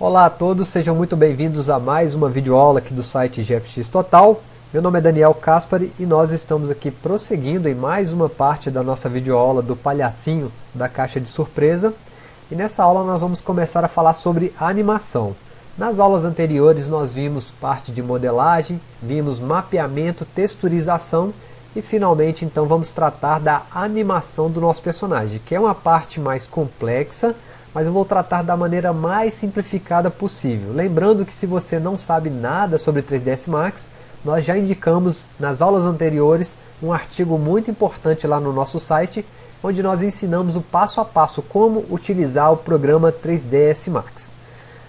Olá a todos, sejam muito bem-vindos a mais uma videoaula aqui do site GFX Total. Meu nome é Daniel Caspari e nós estamos aqui prosseguindo em mais uma parte da nossa videoaula do palhacinho da caixa de surpresa. E nessa aula nós vamos começar a falar sobre animação. Nas aulas anteriores nós vimos parte de modelagem, vimos mapeamento, texturização e finalmente então vamos tratar da animação do nosso personagem, que é uma parte mais complexa, mas eu vou tratar da maneira mais simplificada possível. Lembrando que se você não sabe nada sobre 3ds Max, nós já indicamos nas aulas anteriores um artigo muito importante lá no nosso site, onde nós ensinamos o passo a passo como utilizar o programa 3ds Max.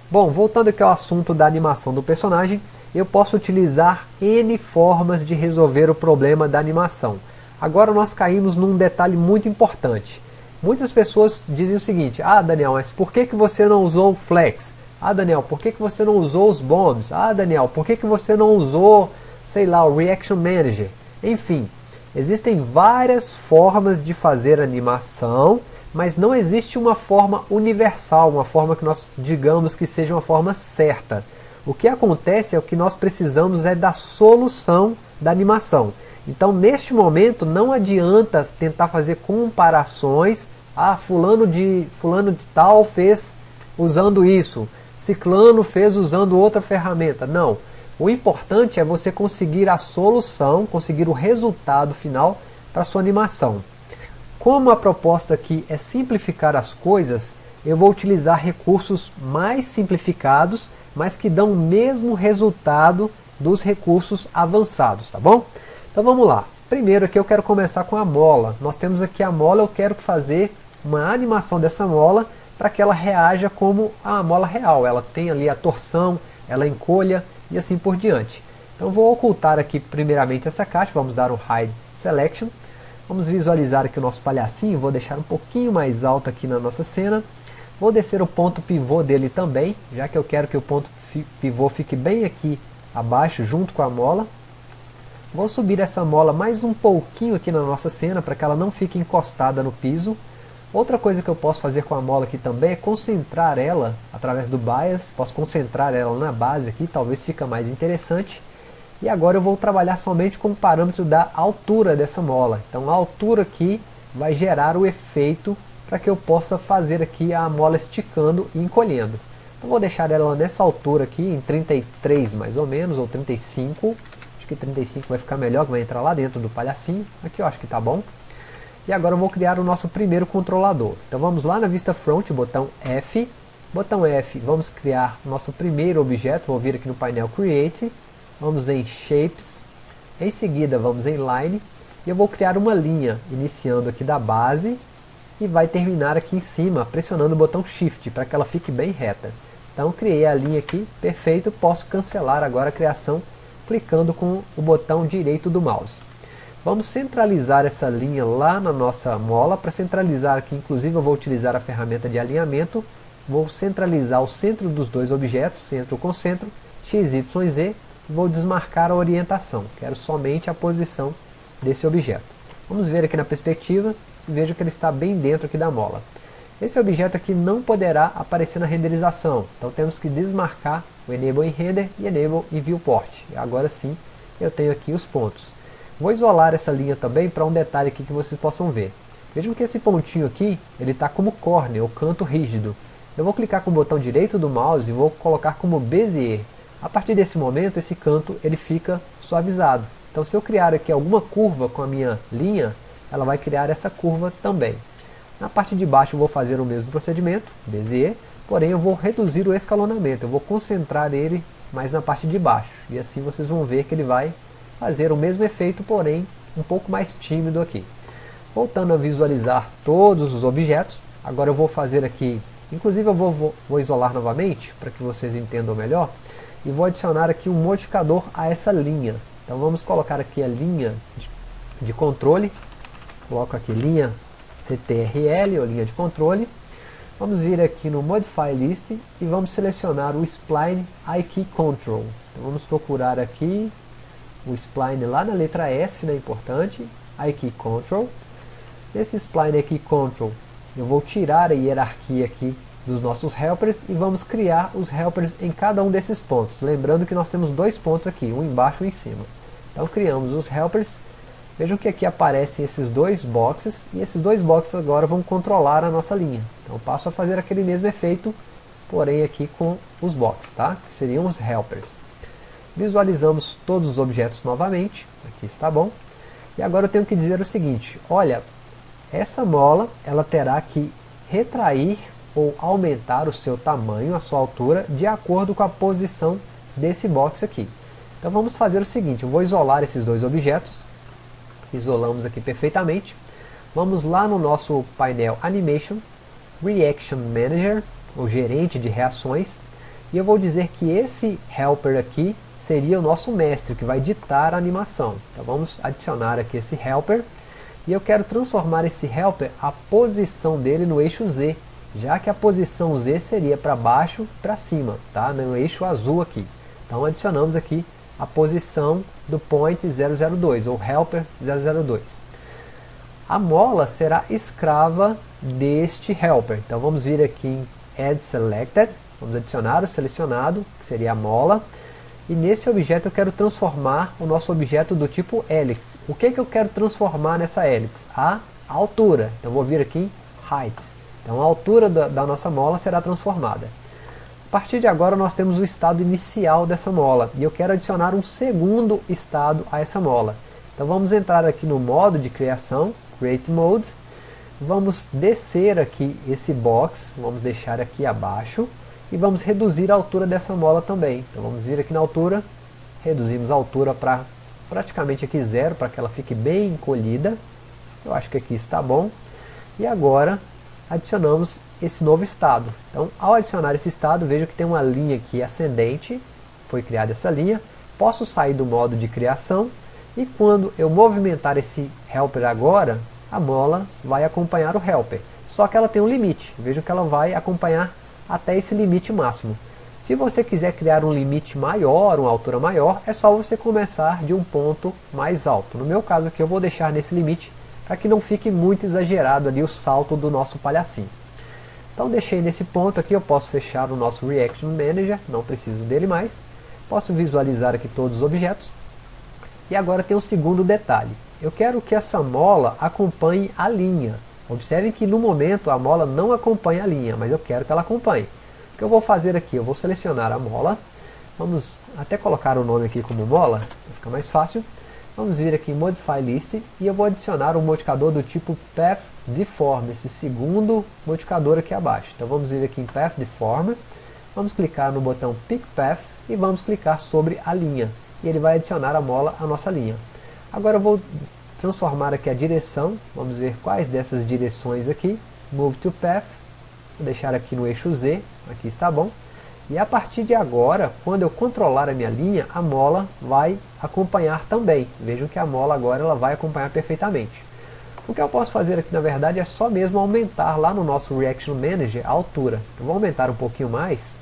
Bom, voltando aqui ao assunto da animação do personagem, eu posso utilizar N formas de resolver o problema da animação. Agora nós caímos num detalhe muito importante. Muitas pessoas dizem o seguinte, ah Daniel, mas por que, que você não usou o Flex? Ah Daniel, por que, que você não usou os bombs? Ah Daniel, por que, que você não usou sei lá, o Reaction Manager. Enfim, existem várias formas de fazer animação, mas não existe uma forma universal, uma forma que nós digamos que seja uma forma certa. O que acontece é o que nós precisamos é da solução da animação. Então, neste momento, não adianta tentar fazer comparações. Ah, fulano de, fulano de tal fez usando isso. Ciclano fez usando outra ferramenta. Não. O importante é você conseguir a solução, conseguir o resultado final para sua animação. Como a proposta aqui é simplificar as coisas, eu vou utilizar recursos mais simplificados, mas que dão o mesmo resultado dos recursos avançados, tá bom? Então vamos lá. Primeiro aqui eu quero começar com a mola. Nós temos aqui a mola, eu quero fazer uma animação dessa mola para que ela reaja como a mola real. Ela tem ali a torção, ela encolha, e assim por diante. Então vou ocultar aqui primeiramente essa caixa, vamos dar um Hide Selection. Vamos visualizar aqui o nosso palhacinho, vou deixar um pouquinho mais alto aqui na nossa cena. Vou descer o ponto pivô dele também, já que eu quero que o ponto pivô fique bem aqui abaixo, junto com a mola. Vou subir essa mola mais um pouquinho aqui na nossa cena, para que ela não fique encostada no piso. Outra coisa que eu posso fazer com a mola aqui também é concentrar ela através do bias, posso concentrar ela na base aqui, talvez fica mais interessante. E agora eu vou trabalhar somente com o parâmetro da altura dessa mola. Então a altura aqui vai gerar o efeito para que eu possa fazer aqui a mola esticando e encolhendo. Então vou deixar ela nessa altura aqui, em 33 mais ou menos, ou 35. Acho que 35 vai ficar melhor, que vai entrar lá dentro do palhacinho. Aqui eu acho que está bom. E agora eu vou criar o nosso primeiro controlador. Então vamos lá na vista front, botão F. Botão F, vamos criar nosso primeiro objeto. Vou vir aqui no painel Create. Vamos em Shapes. Em seguida vamos em Line. E eu vou criar uma linha, iniciando aqui da base. E vai terminar aqui em cima, pressionando o botão Shift, para que ela fique bem reta. Então criei a linha aqui, perfeito. Posso cancelar agora a criação, clicando com o botão direito do mouse. Vamos centralizar essa linha lá na nossa mola. Para centralizar aqui, inclusive, eu vou utilizar a ferramenta de alinhamento. Vou centralizar o centro dos dois objetos, centro com centro, x, y, z. Vou desmarcar a orientação. Quero somente a posição desse objeto. Vamos ver aqui na perspectiva vejo que ele está bem dentro aqui da mola. Esse objeto aqui não poderá aparecer na renderização. Então temos que desmarcar o Enable em Render e Enable em Viewport. Agora sim eu tenho aqui os pontos. Vou isolar essa linha também para um detalhe aqui que vocês possam ver. Vejam que esse pontinho aqui, ele está como corner, o canto rígido. Eu vou clicar com o botão direito do mouse e vou colocar como Bezier. A partir desse momento, esse canto ele fica suavizado. Então se eu criar aqui alguma curva com a minha linha, ela vai criar essa curva também. Na parte de baixo eu vou fazer o mesmo procedimento, Bezier, porém eu vou reduzir o escalonamento, eu vou concentrar ele mais na parte de baixo. E assim vocês vão ver que ele vai fazer o mesmo efeito, porém um pouco mais tímido aqui. Voltando a visualizar todos os objetos, agora eu vou fazer aqui, inclusive eu vou, vou, vou isolar novamente, para que vocês entendam melhor, e vou adicionar aqui um modificador a essa linha. Então vamos colocar aqui a linha de, de controle, coloco aqui linha CTRL, ou linha de controle, vamos vir aqui no Modify List e vamos selecionar o Spline IK Control. Então vamos procurar aqui o spline lá na letra S, né, importante, key Control. Nesse spline aqui Control, eu vou tirar a hierarquia aqui dos nossos helpers e vamos criar os helpers em cada um desses pontos. Lembrando que nós temos dois pontos aqui, um embaixo e um em cima. Então criamos os helpers. Vejam que aqui aparecem esses dois boxes e esses dois boxes agora vão controlar a nossa linha. Então passo a fazer aquele mesmo efeito, porém aqui com os boxes, tá? que seriam os helpers. Visualizamos todos os objetos novamente, aqui está bom. E agora eu tenho que dizer o seguinte, olha, essa mola ela terá que retrair ou aumentar o seu tamanho, a sua altura, de acordo com a posição desse box aqui. Então vamos fazer o seguinte, eu vou isolar esses dois objetos, isolamos aqui perfeitamente, vamos lá no nosso painel Animation, Reaction Manager, o gerente de reações, e eu vou dizer que esse helper aqui seria o nosso mestre, que vai ditar a animação. Então vamos adicionar aqui esse helper, e eu quero transformar esse helper, a posição dele no eixo Z, já que a posição Z seria para baixo, para cima, tá? no eixo azul aqui. Então adicionamos aqui a posição do point 002, ou helper 002. A mola será escrava deste helper. Então vamos vir aqui em Add Selected, vamos adicionar o selecionado, que seria a mola. E nesse objeto eu quero transformar o nosso objeto do tipo helix. O que, que eu quero transformar nessa helix? A altura. Então vou vir aqui em Height. Então a altura da, da nossa mola será transformada. A partir de agora nós temos o estado inicial dessa mola e eu quero adicionar um segundo estado a essa mola. Então vamos entrar aqui no modo de criação, Create Mode, vamos descer aqui esse box, vamos deixar aqui abaixo e vamos reduzir a altura dessa mola também. Então vamos vir aqui na altura, reduzimos a altura para praticamente aqui zero, para que ela fique bem encolhida. Eu acho que aqui está bom. E agora adicionamos esse novo estado. Então, ao adicionar esse estado, veja que tem uma linha aqui ascendente, foi criada essa linha, posso sair do modo de criação, e quando eu movimentar esse helper agora, a bola vai acompanhar o helper. Só que ela tem um limite, veja que ela vai acompanhar até esse limite máximo. Se você quiser criar um limite maior, uma altura maior, é só você começar de um ponto mais alto. No meu caso aqui eu vou deixar nesse limite para que não fique muito exagerado ali o salto do nosso palhacinho. Então deixei nesse ponto aqui, eu posso fechar o nosso Reaction Manager, não preciso dele mais. Posso visualizar aqui todos os objetos. E agora tem um segundo detalhe. Eu quero que essa mola acompanhe a linha. Observem que no momento a mola não acompanha a linha, mas eu quero que ela acompanhe. O que eu vou fazer aqui? Eu vou selecionar a mola. Vamos até colocar o nome aqui como mola, para ficar mais fácil. Vamos vir aqui em Modify List e eu vou adicionar um modificador do tipo Path Deform, esse segundo modificador aqui abaixo. Então vamos vir aqui em Path Deform, vamos clicar no botão Pick Path e vamos clicar sobre a linha. E ele vai adicionar a mola à nossa linha. Agora eu vou transformar aqui a direção, vamos ver quais dessas direções aqui. Move to Path, vou deixar aqui no eixo Z, aqui está bom. E a partir de agora, quando eu controlar a minha linha, a mola vai acompanhar também. Vejam que a mola agora ela vai acompanhar perfeitamente. O que eu posso fazer aqui na verdade é só mesmo aumentar lá no nosso Reaction Manager a altura. Eu vou aumentar um pouquinho mais,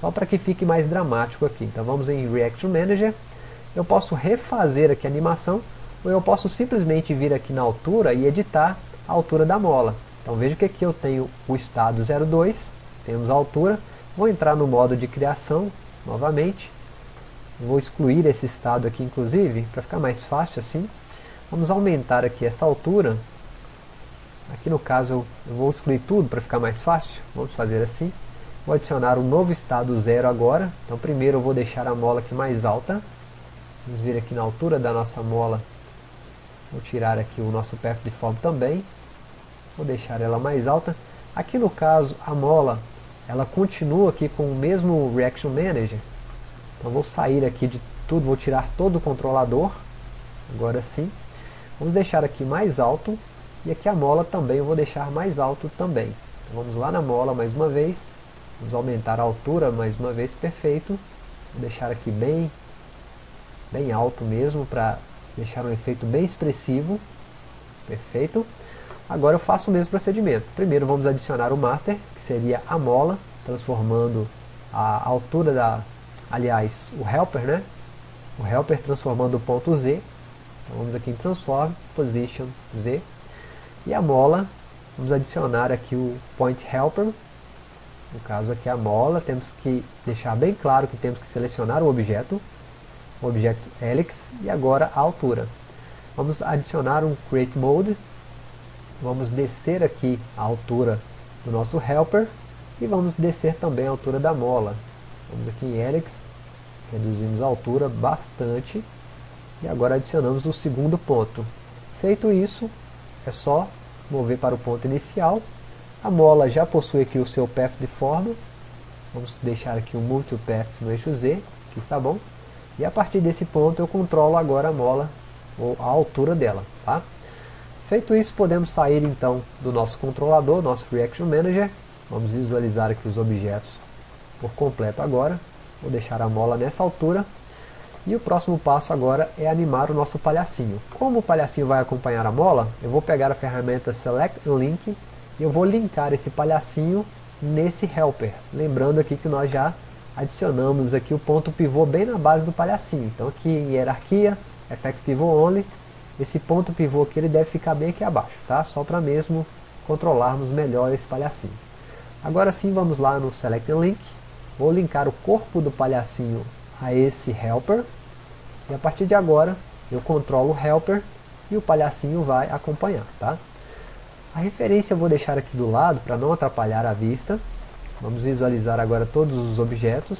só para que fique mais dramático aqui. Então vamos em Reaction Manager, eu posso refazer aqui a animação, ou eu posso simplesmente vir aqui na altura e editar a altura da mola. Então veja que aqui eu tenho o estado 02, temos a altura, Vou entrar no modo de criação novamente. Vou excluir esse estado aqui inclusive, para ficar mais fácil assim. Vamos aumentar aqui essa altura. Aqui no caso eu vou excluir tudo para ficar mais fácil. Vamos fazer assim. Vou adicionar um novo estado zero agora. Então primeiro eu vou deixar a mola aqui mais alta. Vamos vir aqui na altura da nossa mola. Vou tirar aqui o nosso path deform também. Vou deixar ela mais alta. Aqui no caso a mola ela continua aqui com o mesmo Reaction Manager. Então vou sair aqui de tudo, vou tirar todo o controlador. Agora sim. Vamos deixar aqui mais alto. E aqui a mola também eu vou deixar mais alto também. Então vamos lá na mola mais uma vez. Vamos aumentar a altura mais uma vez, perfeito. Vou deixar aqui bem, bem alto mesmo, para deixar um efeito bem expressivo. Perfeito. Agora eu faço o mesmo procedimento. Primeiro vamos adicionar o master, que seria a mola, transformando a altura da, aliás, o helper, né? O helper transformando o ponto Z. Então vamos aqui em Transform, Position Z. E a mola, vamos adicionar aqui o Point Helper. no caso aqui a mola, temos que deixar bem claro que temos que selecionar o objeto, o objeto helix, e agora a altura. Vamos adicionar um create mode, vamos descer aqui a altura do nosso helper, e vamos descer também a altura da mola. Vamos aqui em helix, reduzimos a altura bastante, e agora adicionamos o segundo ponto. Feito isso, é só mover para o ponto inicial. A mola já possui aqui o seu path de forma. Vamos deixar aqui um multipath no eixo Z, que está bom. E a partir desse ponto eu controlo agora a mola, ou a altura dela. Tá? Feito isso, podemos sair então do nosso controlador, nosso Reaction Manager. Vamos visualizar aqui os objetos por completo agora. Vou deixar a mola nessa altura e o próximo passo agora é animar o nosso palhacinho. Como o palhacinho vai acompanhar a mola, eu vou pegar a ferramenta Select Link e eu vou linkar esse palhacinho nesse helper. Lembrando aqui que nós já adicionamos aqui o ponto pivô bem na base do palhacinho. Então aqui em hierarquia, Effect Pivot Only, esse ponto pivô aqui ele deve ficar bem aqui abaixo, tá? Só para mesmo controlarmos melhor esse palhacinho. Agora sim vamos lá no Select Link, vou linkar o corpo do palhacinho a esse helper, e a partir de agora, eu controlo o helper e o palhacinho vai acompanhar, tá? A referência eu vou deixar aqui do lado para não atrapalhar a vista. Vamos visualizar agora todos os objetos.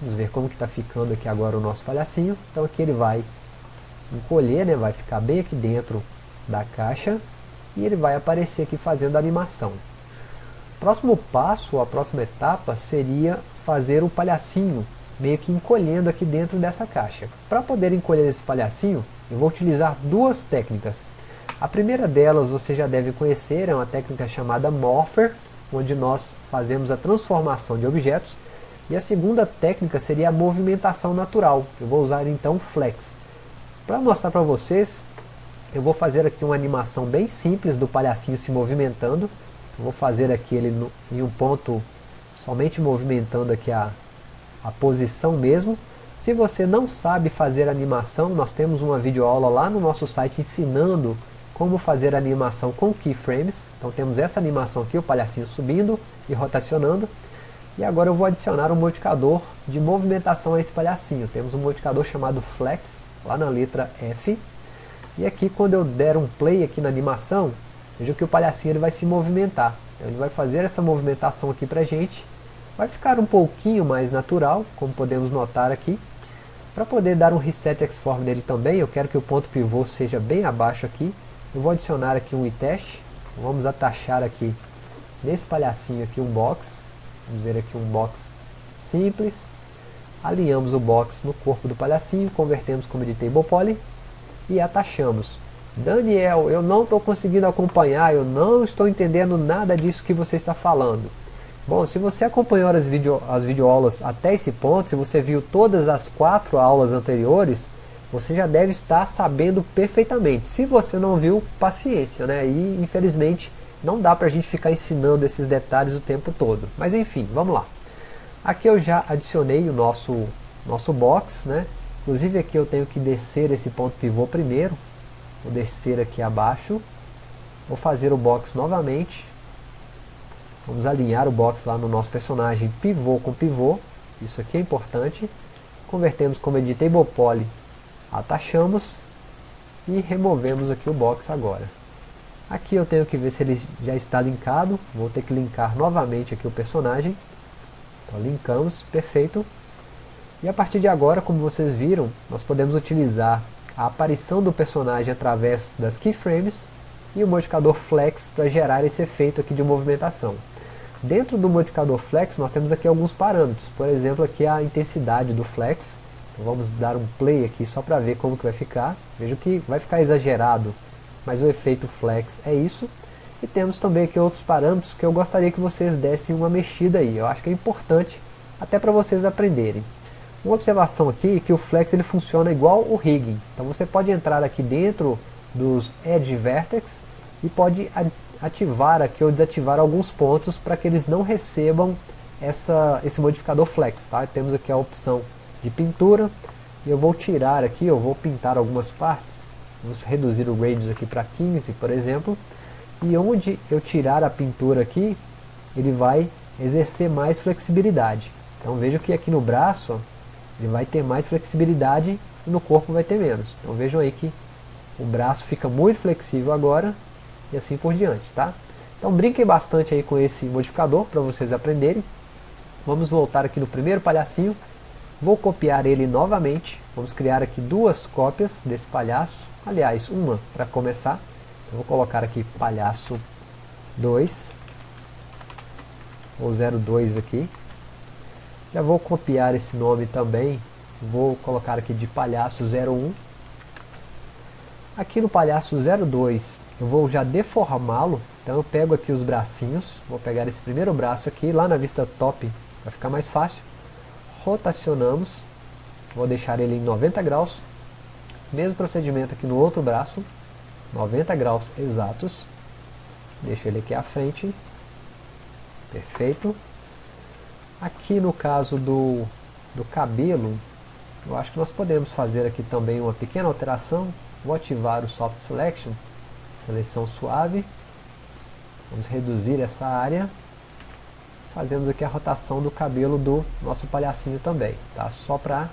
Vamos ver como que está ficando aqui agora o nosso palhacinho. Então aqui ele vai encolher, né? vai ficar bem aqui dentro da caixa. E ele vai aparecer aqui fazendo a animação. Próximo passo, a próxima etapa, seria fazer o palhacinho meio que encolhendo aqui dentro dessa caixa. Para poder encolher esse palhacinho, eu vou utilizar duas técnicas. A primeira delas você já deve conhecer, é uma técnica chamada Morpher, onde nós fazemos a transformação de objetos. E a segunda técnica seria a movimentação natural. Eu vou usar então Flex. Para mostrar para vocês, eu vou fazer aqui uma animação bem simples do palhacinho se movimentando. Eu vou fazer aqui ele no, em um ponto somente movimentando aqui a, a posição mesmo. Se você não sabe fazer animação, nós temos uma videoaula lá no nosso site ensinando como fazer animação com keyframes. Então temos essa animação aqui, o palhacinho subindo e rotacionando. E agora eu vou adicionar um modificador de movimentação a esse palhacinho. Temos um modificador chamado Flex, lá na letra F. E aqui quando eu der um play aqui na animação, veja que o palhacinho ele vai se movimentar. Então, ele vai fazer essa movimentação aqui pra gente Vai ficar um pouquinho mais natural, como podemos notar aqui. Para poder dar um reset Xform nele também, eu quero que o ponto pivô seja bem abaixo aqui. Eu vou adicionar aqui um iTest. Vamos atachar aqui nesse palhacinho aqui um box. Vamos ver aqui um box simples. Alinhamos o box no corpo do palhacinho, convertemos como editable poly e atachamos. Daniel, eu não estou conseguindo acompanhar, eu não estou entendendo nada disso que você está falando. Bom, se você acompanhou as, video, as videoaulas até esse ponto, se você viu todas as quatro aulas anteriores, você já deve estar sabendo perfeitamente. Se você não viu, paciência, né? E infelizmente não dá para a gente ficar ensinando esses detalhes o tempo todo. Mas enfim, vamos lá. Aqui eu já adicionei o nosso, nosso box, né? Inclusive aqui eu tenho que descer esse ponto pivô primeiro. Vou descer aqui abaixo. Vou fazer o box novamente. Vamos alinhar o box lá no nosso personagem pivô com pivô. Isso aqui é importante. Convertemos como editable poly. Atachamos. E removemos aqui o box agora. Aqui eu tenho que ver se ele já está linkado. Vou ter que linkar novamente aqui o personagem. Então linkamos, perfeito. E a partir de agora, como vocês viram, nós podemos utilizar a aparição do personagem através das keyframes e o modificador flex para gerar esse efeito aqui de movimentação. Dentro do modificador flex nós temos aqui alguns parâmetros, por exemplo aqui a intensidade do flex, então vamos dar um play aqui só para ver como que vai ficar, veja que vai ficar exagerado, mas o efeito flex é isso, e temos também aqui outros parâmetros que eu gostaria que vocês dessem uma mexida aí, eu acho que é importante até para vocês aprenderem. Uma observação aqui é que o flex ele funciona igual o rigging, então você pode entrar aqui dentro dos edge vertex e pode ativar aqui ou desativar alguns pontos para que eles não recebam essa, esse modificador flex. Tá? Temos aqui a opção de pintura, e eu vou tirar aqui, eu vou pintar algumas partes, vamos reduzir o radius aqui para 15, por exemplo, e onde eu tirar a pintura aqui, ele vai exercer mais flexibilidade. Então veja que aqui no braço ele vai ter mais flexibilidade e no corpo vai ter menos. Então vejam aí que o braço fica muito flexível agora e assim por diante, tá? Então brinquem bastante aí com esse modificador para vocês aprenderem. Vamos voltar aqui no primeiro palhacinho. Vou copiar ele novamente. Vamos criar aqui duas cópias desse palhaço. Aliás, uma para começar. Eu vou colocar aqui palhaço 2. Ou 02 aqui. Já vou copiar esse nome também. Vou colocar aqui de palhaço 01. Aqui no palhaço 02 eu vou já deformá-lo. Então eu pego aqui os bracinhos, vou pegar esse primeiro braço aqui, lá na vista top vai ficar mais fácil. Rotacionamos, vou deixar ele em 90 graus. Mesmo procedimento aqui no outro braço, 90 graus exatos. Deixo ele aqui à frente. Perfeito. Aqui no caso do, do cabelo, eu acho que nós podemos fazer aqui também uma pequena alteração. Vou ativar o Soft Selection, seleção suave. Vamos reduzir essa área. Fazemos aqui a rotação do cabelo do nosso palhacinho também, tá? Só para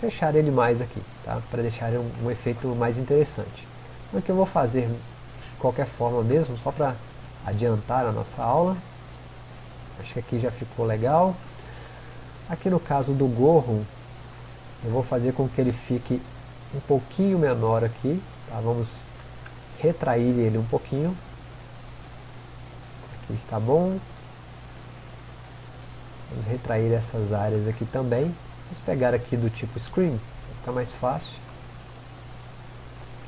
fechar ele mais aqui, tá? Para deixar um, um, efeito mais interessante. Então aqui eu vou fazer de qualquer forma mesmo, só para adiantar a nossa aula. Acho que aqui já ficou legal. Aqui no caso do gorro, eu vou fazer com que ele fique um pouquinho menor aqui. Tá? Vamos retrair ele um pouquinho. Aqui está bom. Vamos retrair essas áreas aqui também. Vamos pegar aqui do tipo screen, ficar mais fácil.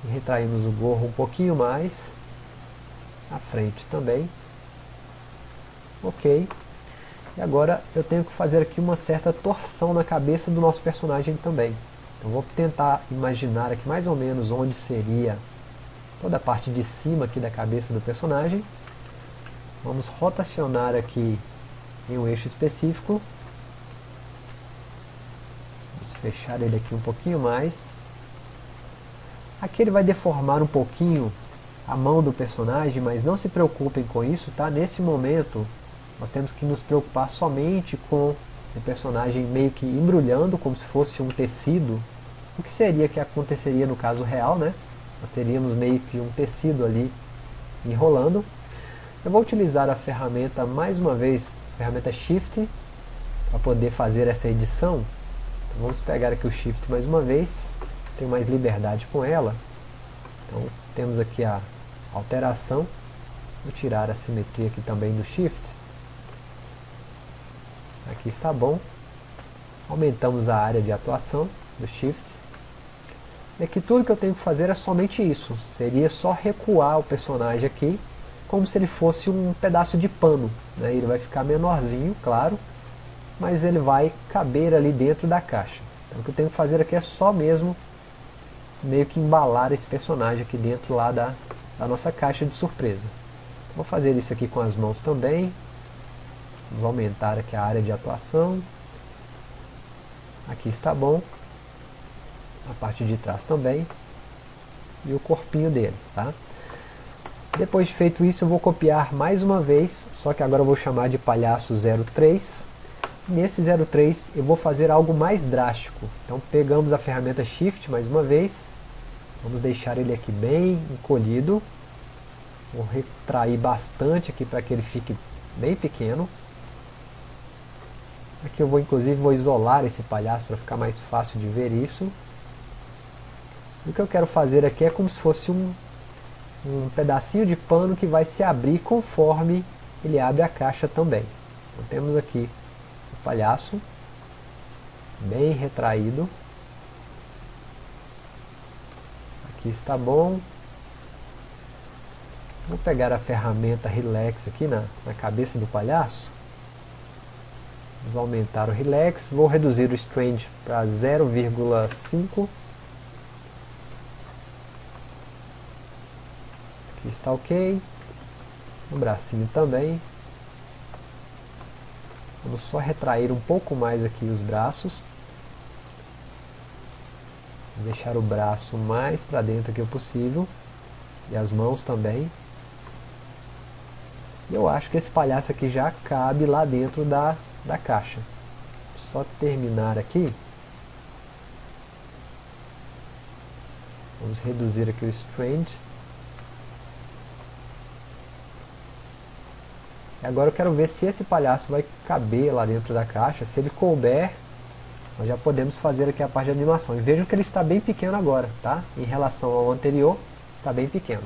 E retraímos o gorro um pouquinho mais. A frente também. Ok. E agora eu tenho que fazer aqui uma certa torção na cabeça do nosso personagem também. Eu vou tentar imaginar aqui mais ou menos onde seria toda a parte de cima aqui da cabeça do personagem. Vamos rotacionar aqui em um eixo específico. Vamos fechar ele aqui um pouquinho mais. Aqui ele vai deformar um pouquinho a mão do personagem, mas não se preocupem com isso, tá? Nesse momento, nós temos que nos preocupar somente com o personagem meio que embrulhando, como se fosse um tecido. O que seria que aconteceria no caso real, né? Nós teríamos meio que um tecido ali enrolando. Eu vou utilizar a ferramenta, mais uma vez, a ferramenta Shift, para poder fazer essa edição. Então, vamos pegar aqui o Shift mais uma vez, tenho mais liberdade com ela. Então temos aqui a alteração, vou tirar a simetria aqui também do Shift. Aqui está bom. Aumentamos a área de atuação do Shift é que tudo que eu tenho que fazer é somente isso. Seria só recuar o personagem aqui, como se ele fosse um pedaço de pano. Né? Ele vai ficar menorzinho, claro, mas ele vai caber ali dentro da caixa. Então o que eu tenho que fazer aqui é só mesmo meio que embalar esse personagem aqui dentro lá da, da nossa caixa de surpresa. Vou fazer isso aqui com as mãos também. Vamos aumentar aqui a área de atuação. Aqui está bom a parte de trás também e o corpinho dele, tá? Depois de feito isso eu vou copiar mais uma vez, só que agora eu vou chamar de palhaço 03. Nesse 03 eu vou fazer algo mais drástico. Então pegamos a ferramenta Shift mais uma vez, vamos deixar ele aqui bem encolhido. Vou retrair bastante aqui para que ele fique bem pequeno. Aqui eu vou inclusive vou isolar esse palhaço para ficar mais fácil de ver isso. O que eu quero fazer aqui é como se fosse um, um pedacinho de pano que vai se abrir conforme ele abre a caixa também. Então temos aqui o palhaço, bem retraído. Aqui está bom. Vou pegar a ferramenta Relax aqui na, na cabeça do palhaço. Vamos aumentar o Relax. Vou reduzir o Strange para 0,5 Aqui está ok. O bracinho também. Vamos só retrair um pouco mais aqui os braços. Vou deixar o braço mais para dentro que possível. E as mãos também. eu acho que esse palhaço aqui já cabe lá dentro da, da caixa. Só terminar aqui. Vamos reduzir aqui o strand. Agora eu quero ver se esse palhaço vai caber lá dentro da caixa. Se ele couber, nós já podemos fazer aqui a parte de animação. E vejam que ele está bem pequeno agora, tá? Em relação ao anterior, está bem pequeno.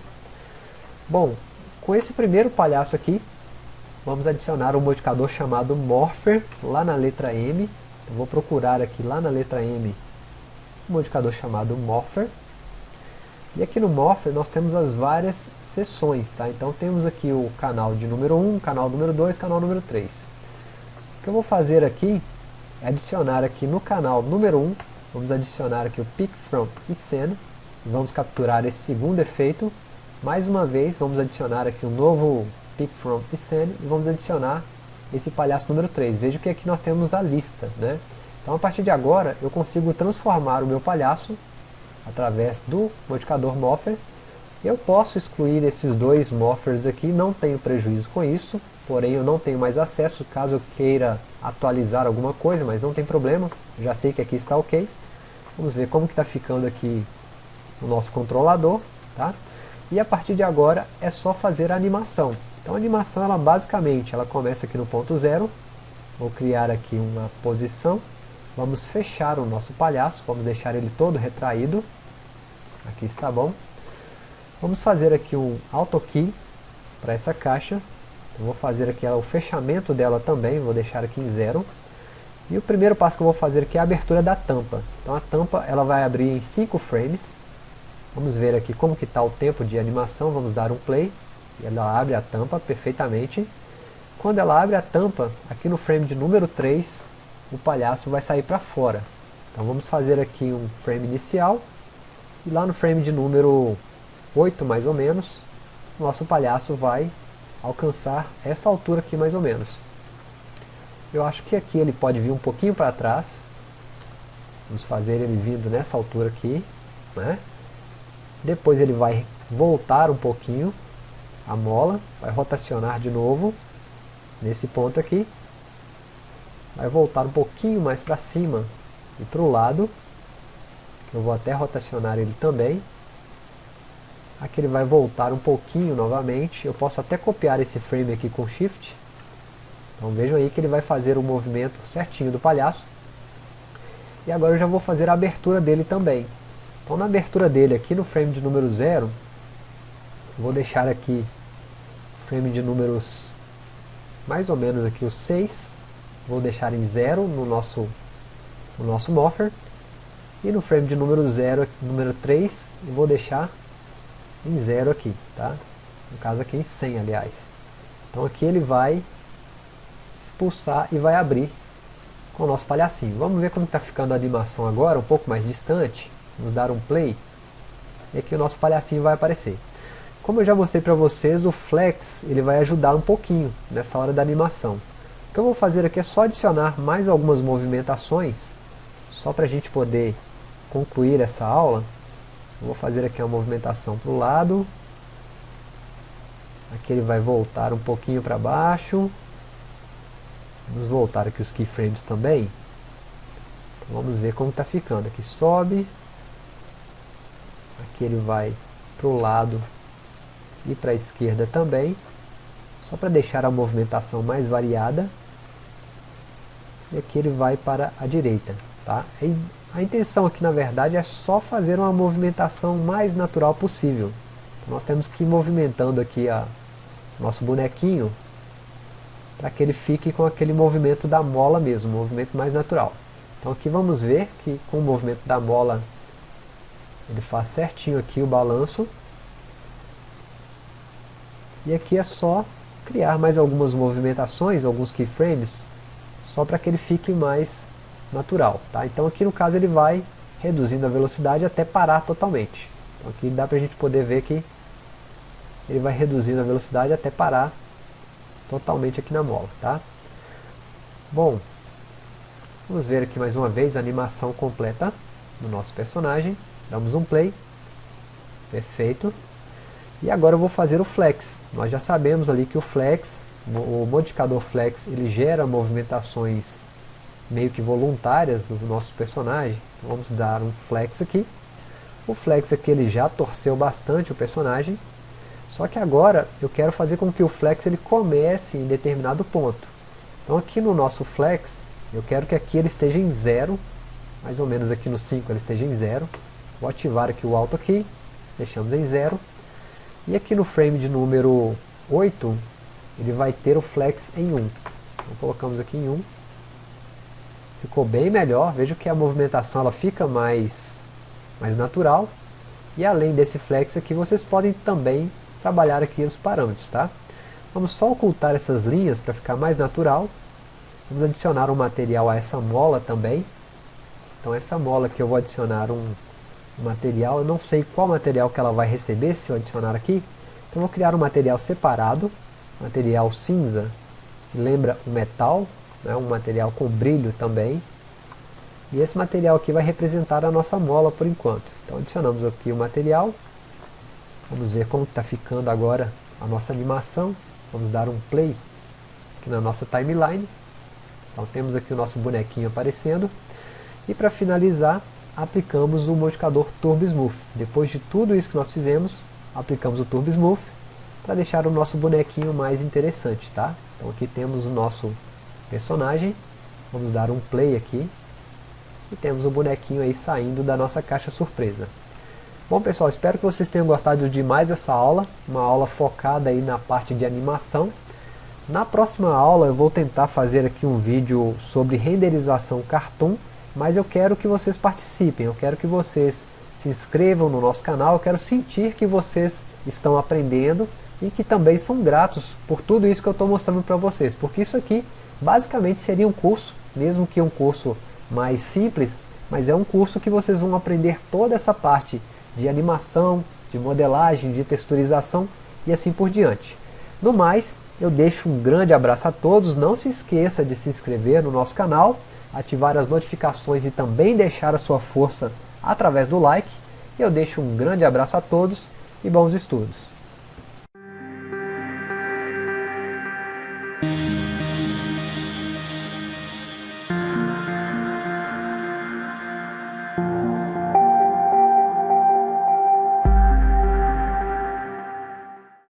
Bom, com esse primeiro palhaço aqui, vamos adicionar um modificador chamado Morpher, lá na letra M. Vou procurar aqui lá na letra M um modificador chamado Morpher. E aqui no Morpher nós temos as várias seções, tá? Então temos aqui o canal de número 1, canal número 2, canal número 3. O que eu vou fazer aqui adicionar aqui no canal número 1, vamos adicionar aqui o Pick From e Scene, vamos capturar esse segundo efeito. Mais uma vez, vamos adicionar aqui um novo Pick From e Scene, e vamos adicionar esse palhaço número 3. Veja que aqui nós temos a lista, né? Então a partir de agora, eu consigo transformar o meu palhaço através do modificador Morpher. Eu posso excluir esses dois Morphers aqui, não tenho prejuízo com isso, porém eu não tenho mais acesso caso eu queira atualizar alguma coisa, mas não tem problema, já sei que aqui está ok. Vamos ver como que está ficando aqui o nosso controlador, tá? E a partir de agora é só fazer a animação. Então a animação, ela basicamente, ela começa aqui no ponto zero, vou criar aqui uma posição, vamos fechar o nosso palhaço, vamos deixar ele todo retraído, aqui está bom. Vamos fazer aqui um auto key para essa caixa, eu vou fazer aqui o fechamento dela também, vou deixar aqui em zero. E o primeiro passo que eu vou fazer aqui é a abertura da tampa. Então a tampa ela vai abrir em 5 frames. Vamos ver aqui como que está o tempo de animação, vamos dar um play. E ela abre a tampa perfeitamente. Quando ela abre a tampa, aqui no frame de número 3, o palhaço vai sair para fora. Então vamos fazer aqui um frame inicial. E lá no frame de número 8 mais ou menos, nosso palhaço vai alcançar essa altura aqui mais ou menos. Eu acho que aqui ele pode vir um pouquinho para trás. Vamos fazer ele vindo nessa altura aqui. Né? Depois ele vai voltar um pouquinho a mola, vai rotacionar de novo nesse ponto aqui. Vai voltar um pouquinho mais para cima e para o lado. Eu vou até rotacionar ele também. Aqui ele vai voltar um pouquinho novamente. Eu posso até copiar esse frame aqui com Shift. Então vejam aí que ele vai fazer o movimento certinho do palhaço. E agora eu já vou fazer a abertura dele também. Então na abertura dele aqui no frame de número 0, vou deixar aqui frame de números mais ou menos aqui os 6. Vou deixar em 0 no nosso, no nosso Morpher. E no frame de número 0, número 3, eu vou deixar em zero aqui, tá? No caso aqui em 100, aliás. Então aqui ele vai expulsar e vai abrir com o nosso palhacinho. Vamos ver como está ficando a animação agora, um pouco mais distante. Vamos dar um play. E aqui o nosso palhacinho vai aparecer. Como eu já mostrei para vocês, o Flex ele vai ajudar um pouquinho nessa hora da animação. O que eu vou fazer aqui é só adicionar mais algumas movimentações, só para a gente poder concluir essa aula. Vou fazer aqui uma movimentação para o lado. Aqui ele vai voltar um pouquinho para baixo. Vamos voltar aqui os keyframes também. Então vamos ver como está ficando. Aqui sobe. Aqui ele vai para o lado e para a esquerda também. Só para deixar a movimentação mais variada. E aqui ele vai para a direita. Tá? A intenção aqui na verdade é só fazer uma movimentação mais natural possível. Nós temos que ir movimentando aqui a nosso bonequinho para que ele fique com aquele movimento da mola mesmo, um movimento mais natural. Então aqui vamos ver que com o movimento da mola ele faz certinho aqui o balanço. E aqui é só criar mais algumas movimentações, alguns keyframes, só para que ele fique mais natural. Tá? Então aqui no caso ele vai reduzindo a velocidade até parar totalmente. Então aqui dá para a gente poder ver que ele vai reduzindo a velocidade até parar totalmente aqui na mola. Tá? Bom, vamos ver aqui mais uma vez a animação completa do nosso personagem. Damos um play. Perfeito. E agora eu vou fazer o flex. Nós já sabemos ali que o flex, o modificador flex, ele gera movimentações meio que voluntárias do nosso personagem. Então, vamos dar um flex aqui. O flex aqui ele já torceu bastante o personagem. Só que agora eu quero fazer com que o flex ele comece em determinado ponto. Então aqui no nosso flex, eu quero que aqui ele esteja em zero. Mais ou menos aqui no 5 ele esteja em zero. Vou ativar aqui o Auto aqui. Deixamos em zero. E aqui no frame de número 8, ele vai ter o flex em 1. Então colocamos aqui em 1. Ficou bem melhor, veja que a movimentação ela fica mais, mais natural. E além desse flex aqui, vocês podem também trabalhar aqui os parâmetros, tá? Vamos só ocultar essas linhas para ficar mais natural. Vamos adicionar um material a essa mola também. Então essa mola que eu vou adicionar um, material, eu não sei qual material que ela vai receber se eu adicionar aqui, então vou criar um material separado, material cinza, que lembra o metal, né, um material com brilho também, e esse material aqui vai representar a nossa mola por enquanto. Então adicionamos aqui o material, vamos ver como está ficando agora a nossa animação, vamos dar um play aqui na nossa timeline, então temos aqui o nosso bonequinho aparecendo, e para finalizar, aplicamos o modificador Turbo Smooth. Depois de tudo isso que nós fizemos, aplicamos o Turbo Smooth para deixar o nosso bonequinho mais interessante, tá? Então aqui temos o nosso personagem, vamos dar um play aqui, e temos o bonequinho aí saindo da nossa caixa surpresa. Bom pessoal, espero que vocês tenham gostado de mais essa aula, uma aula focada aí na parte de animação. Na próxima aula eu vou tentar fazer aqui um vídeo sobre renderização cartoon, mas eu quero que vocês participem, eu quero que vocês se inscrevam no nosso canal, eu quero sentir que vocês estão aprendendo e que também são gratos por tudo isso que eu estou mostrando para vocês, porque isso aqui basicamente seria um curso, mesmo que um curso mais simples, mas é um curso que vocês vão aprender toda essa parte de animação, de modelagem, de texturização e assim por diante. No mais, eu deixo um grande abraço a todos, não se esqueça de se inscrever no nosso canal, ativar as notificações e também deixar a sua força através do like. Eu deixo um grande abraço a todos e bons estudos.